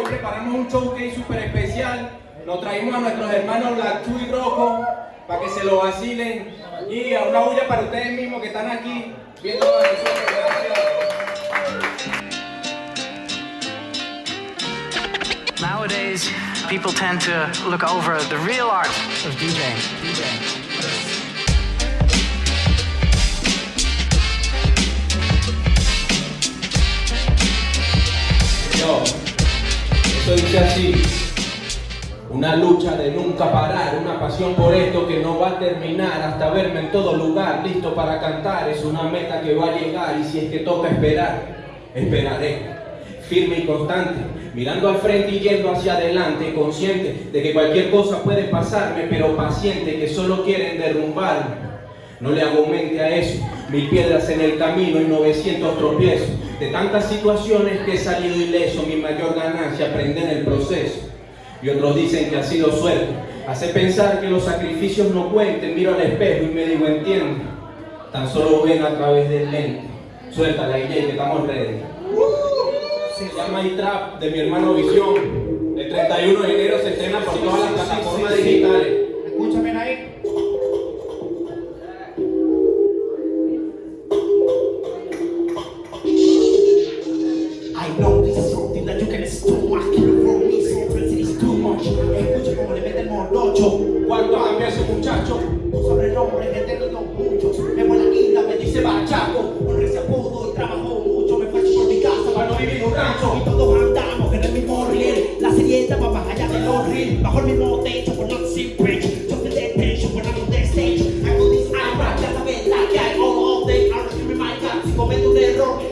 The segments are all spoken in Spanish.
hoy preparamos un showcase súper especial. Nos traímos a nuestros hermanos Two y Rocco para que se lo vacilen. Y a una bulla para ustedes mismos que están aquí viendo la Nowadays, people tend to look over the real art of DJing. DJing. Yo, eso dice así. Una lucha de nunca parar, una pasión por esto que no va a terminar hasta verme en todo lugar, listo para cantar. Es una meta que va a llegar y si es que toca esperar, esperaré. Firme y constante, mirando al frente y yendo hacia adelante, consciente de que cualquier cosa puede pasarme, pero paciente que solo quieren derrumbarme. No le hago mente a eso, mil piedras en el camino y 900 tropiezos. De tantas situaciones que he salido ileso, mi mayor ganancia aprender en el proceso. Y otros dicen que ha sido suerte. Hace pensar que los sacrificios no cuenten, miro al espejo y me digo entiendo. Tan solo ven a través del lente. Suelta la idea que estamos ready. Se llama iTrap de mi hermano Visión. El 31 de enero se estrena por todas las plataformas digitales.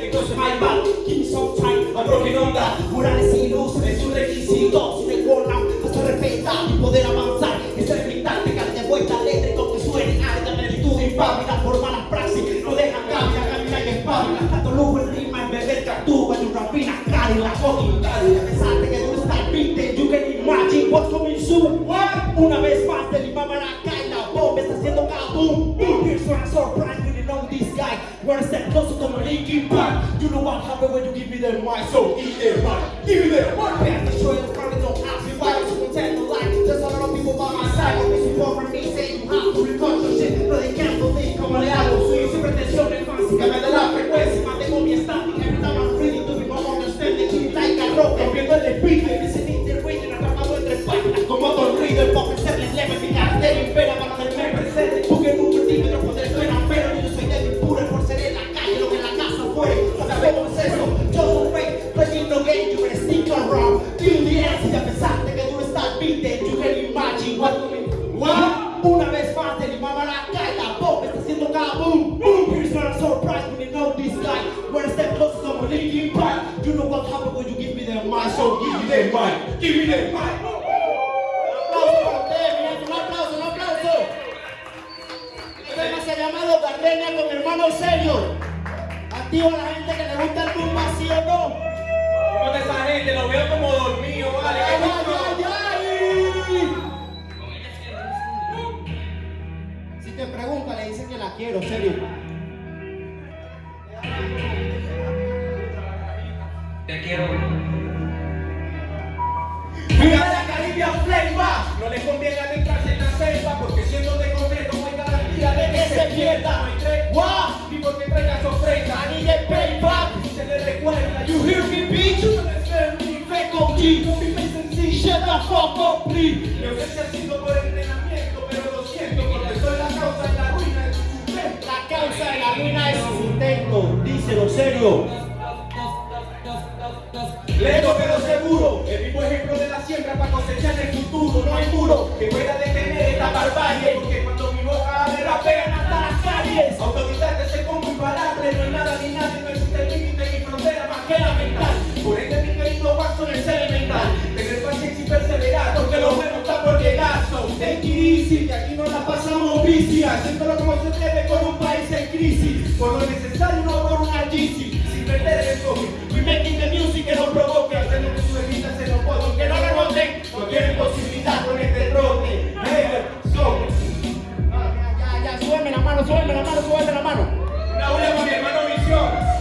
Error, entonces my bad Give me some time, I'm broken onda Linkin Park You know what happened when you give me the mic So give me the mic, give me the mic Pass the show in the front and don't ask me why I'm so content to lie There's a lot of people by my side Always support from me Say you have to record your shit Pero they can't believe. Como le hago Soy sin pretensión en fácil Que me dé la frecuencia Mantengo mi estática Every time I'm reading to be more understanding Keep like a rock Rompiendo el speaker Listening to the rhythm Atrapado entre páginas Como Don Rido un aplauso. Este tema se ha llamado Gardenia con mi hermano serio. Activo a la gente que le gusta el rumba, ¿sí o no? ¿Cómo está esa gente? Lo veo como dormido, ¿vale? ¡Ay, ay, ay, ay! Si te pregunta, le dice que la quiero, serio. Te quiero. No le conviene adentrarse en la selva porque siendo de concreto no hay garantía de que se pierda. No hay tregua ni porque traiga sorpresa. I need a payback. Se le recuerda. You hear me, bitch? You no ser un Feco G. Con mi face en sí. Shut the fuck up, please. No sé si ha sido por entrenamiento, pero lo siento porque soy la causa de la ruina de tu sustento. La causa de la ruina de su intento. Díselo, serio. Lento pero seguro, el vivo ejemplo de No hay muro que pueda detener esta barbarie, porque cuando mi boca abre rapean hasta las calles. Autodidacta ese combo imparable, no hay nada ni nadie, no existe límite ni frontera más que la mental. Por ende mi querido Watson es elemental, tener paciencia y perseverar, porque lo bueno está por llegar. So, take it easy, que aquí no la pasamos bici, haciéndolo como se debe con un país en crisis, por la mano, súbete la mano. Una una para mi hermano Visión.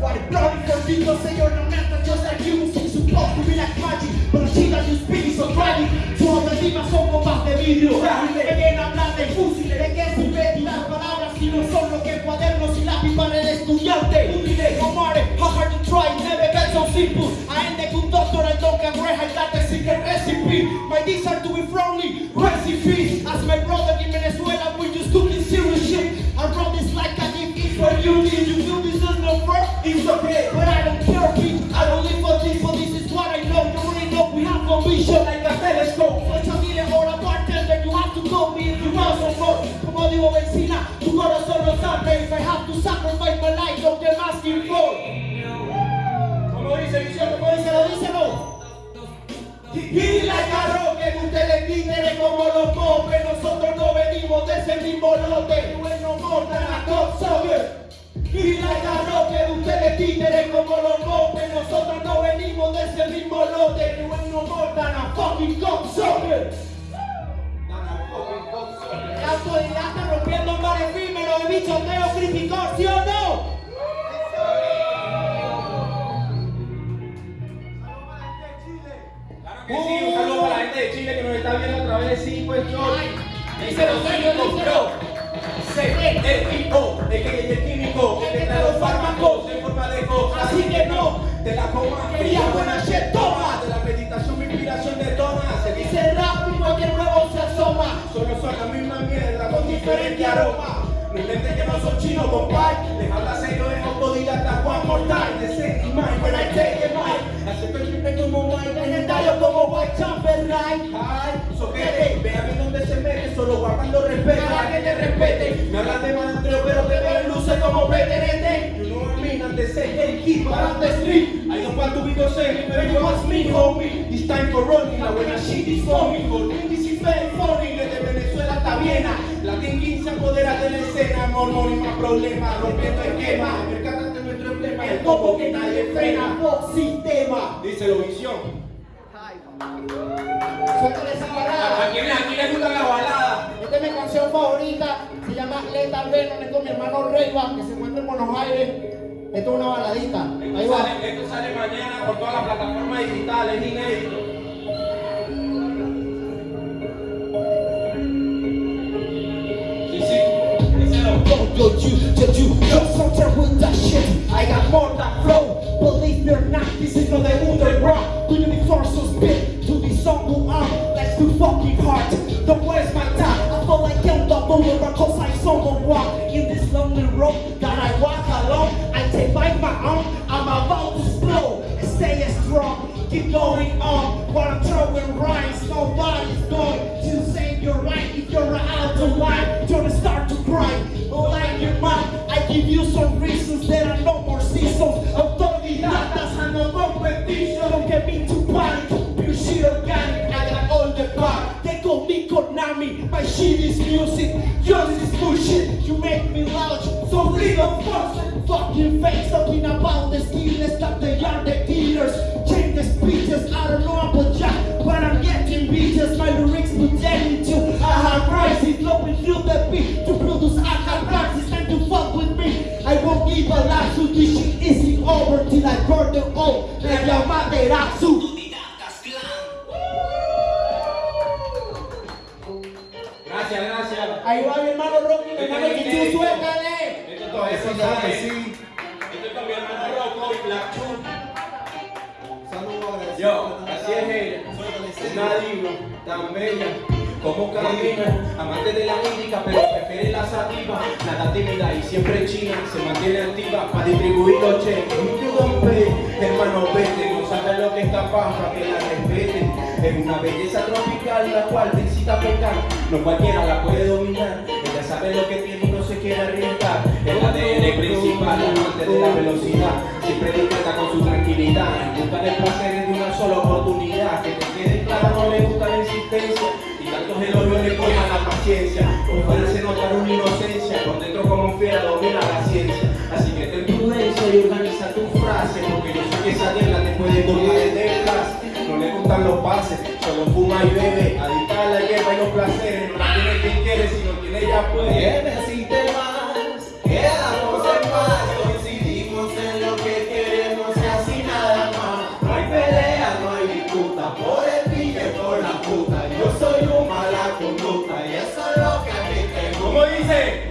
Why the bloody for people say you're not nothing just like you It's supposed to be like magic But the shit that you speak is so tragic Sus autoestimas son copas de vidrio Que vienen a hablar de fúsiles ¿De qué sirve las palabras si no son lo que cuadernos y lápiz para el estudiante? Útiles, no matter how hard you try Never get so simple I ain't the good doctor, I don't get great I got the secret recipe My desire to be from you no me if no la Nosotros no venimos de ese mismo lote Bueno, mortan a cocksucker Y la carro que ustedes títeres como los Nosotros no venimos de ese mismo lote Bueno, mortan a fucking cocksucker La autoridad está rompiendo un efímero de bichoteo ¿sí o no? Un saludo para la gente de Chile que nos está viendo a través de 5 Story. Díselo, díselo, díselo. C-E-I-O, el que que trae los fármacos en forma de cosas. Así que no, Te la coma, quería buena shit, toma. De la meditación, mi inspiración detona. Se dice rap y cualquier nuevo se asoma. Solo son la misma mierda con diferente aroma. No intenten que no son chinos, compay. Les habla serio, es autodidacta, more time. De set y when I take it. Acepto el triple como Mike, Legendario como White Chamber Right. Ay, soquete, ve a ver dónde se mete, solo guardando respeto a que te respete. Me hablas de malandro, pero te veo PTNT. You know what I mean, I'm the same gatekeep, but I'm the street. I don't want to be the same, but you ask me, homie. It's time for running, la buena shit is coming. For me, this is very funny, desde Venezuela hasta Viena. Latin King se apodera de la escena, y más problemas, rompiendo esquemas. Percátate nuestro emblema, el topo que nadie frena. Fuck sistema. Díselo, visión. Suéltale esa ¿A balada. quién, a quién le gusta la balada? Esta es mi canción favorita. Con mi hermano Reyba, que se encuentra en Buenos Aires. Esto es una baladita. Ahí Esto va. sale, esto sale mañana por todas las plataformas digitales, inédito. Yo, yo, you, yo, you, yo, sometimes with that shit. I got more than flow. Believe me or not, this is not the underground. Do you be forced to spit to the song who I'm? Let's do fucking hard. Don't waste my time. I feel like I'm the Someone walk in this lonely road that I walk alone. I take by my own. I'm about to explode. And stay strong. Keep going on. While I'm throwing rhymes, nobody's going to say you're if you're out of line. Don't start to cry. Like your mom, I give you some reasons. There are no more seasons. Autodidactas and no competition. Don't get me too panic. Me My shit is music. Yours is bullshit. You make me loud. So leave a fuss. Fucking face talking about the skillers that they are the killers. Change the speeches. I don't know about Jack, but I'm getting beaches. My lyrics pretending to. I have crisis. Flowing through the beat to produce. I have practice and to fuck with me. I won't give a laugh to this shit isn't over till I burn the all. And your Materatsu. Gracias, como camina, amante de la lírica pero prefiere la sativa, nada tímida y siempre china, se mantiene activa para distribuir los cheques. Pay, hermano vete, no sabe lo que está para que la respeten. Es una belleza tropical la cual te incita a pecar, no cualquiera la puede dominar, ella sabe lo que tiene y no se quiere arriesgar. El ADN principal, amante de la velocidad, siempre discreta con su tranquilidad, en busca de placeres de una sola oportunidad, que te quede claro no le gusta la insistencia, y tantos elogios le coman la paciencia, por fuera se nota una inocencia, por dentro como fiera domina la ciencia, así que ten prudencia y organiza tu frase, porque yo sé que esa regla te puede colgar desde no le gustan los pases, solo fuma y bebe, adicta a la hierba y los placeres, no la tiene quien quiere, si no tiene ya puede, más, te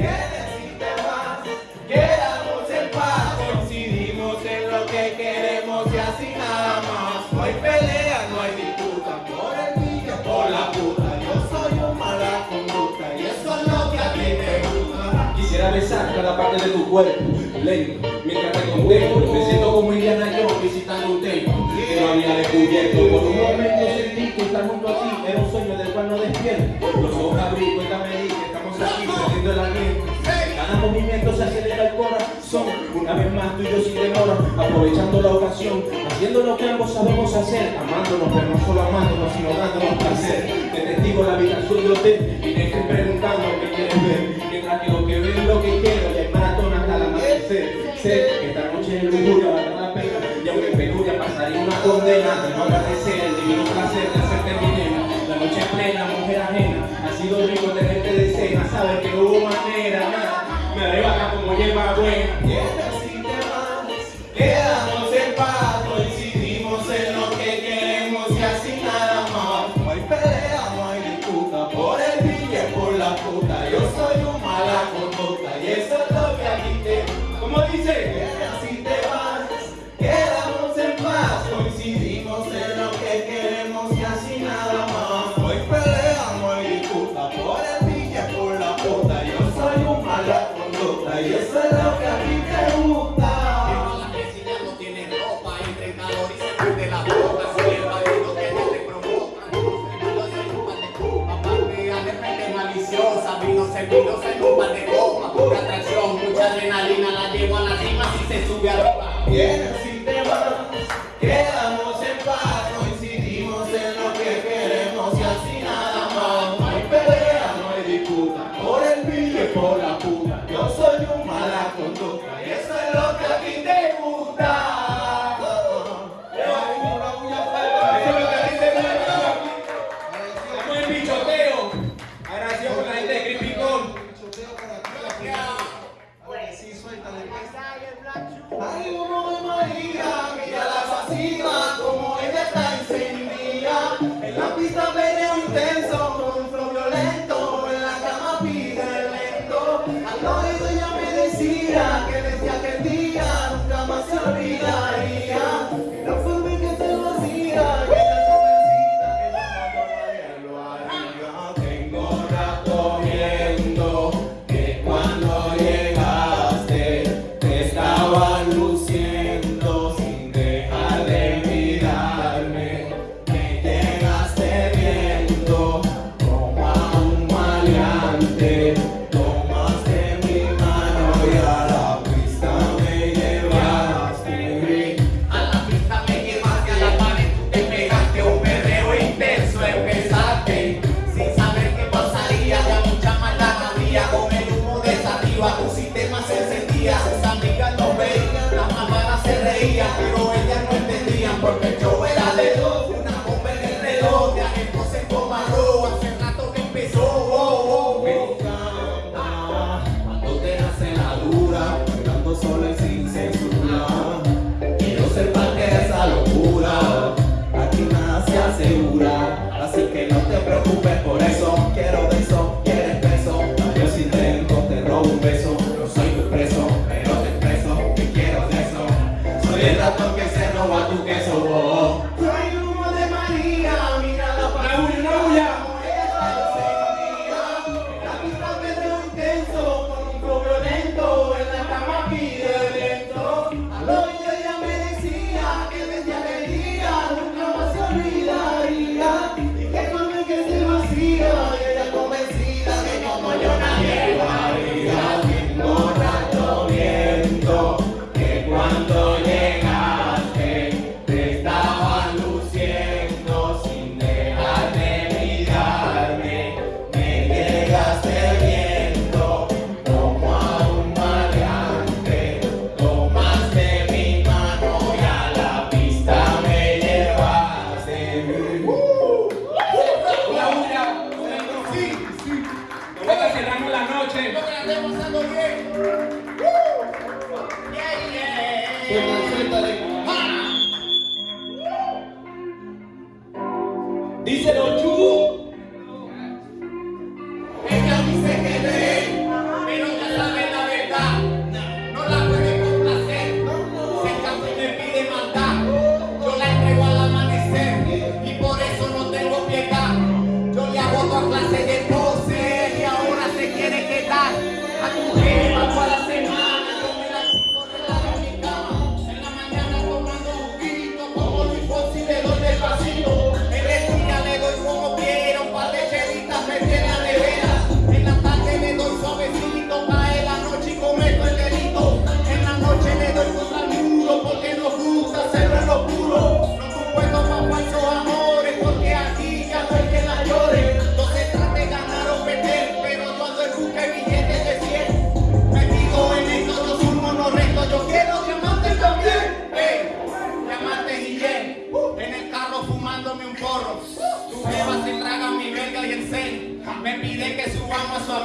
quedamos en paz, coincidimos en lo que queremos y así nada más. No hay pelea, no hay disputa por el niño, por la puta. Yo soy un mala conducta y eso es lo que a ti te gusta. Quisiera besar cada parte de tu cuerpo, lento, mientras te contemplo. Me siento como Indiana Jones visitando un templo que no había descubierto. Por un momento sentí que estar junto a ti era un sueño del cual no despierto. Los ojos abrí, cuéntame, dije el aliento. Cada movimiento se acelera el corazón. Una vez más tú y yo sin demora, aprovechando la ocasión, haciendo lo que ambos sabemos hacer, amándonos, pero no solo amándonos, sino dándonos placer. Te testigo la habitación de hotel y dejes preguntando qué quieres ver. Mientras que lo que ven lo que quiero, y hay maratón hasta el amanecer. Sé que esta noche es lujuria, tema se encendía.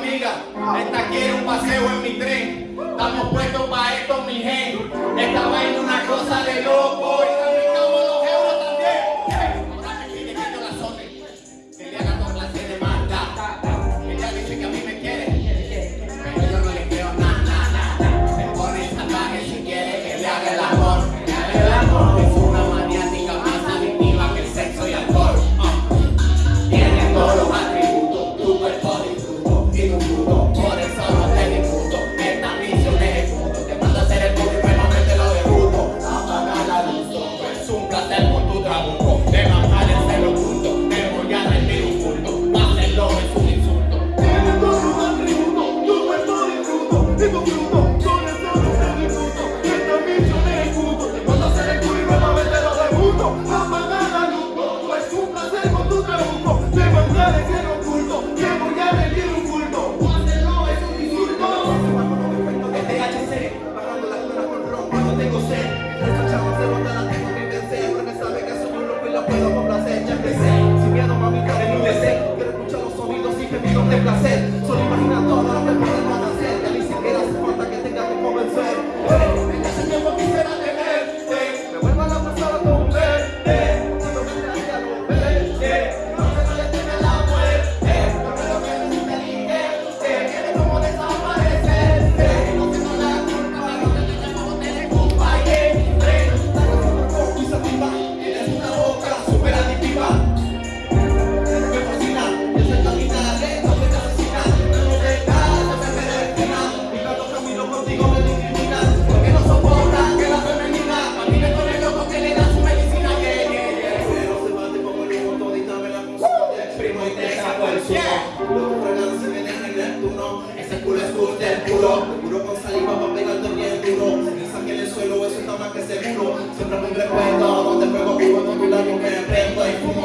amiga. Esta quiere un paseo en mi tren. Estamos puestos para esto, mi gente. Esta vaina una cosa de loco.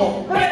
Lord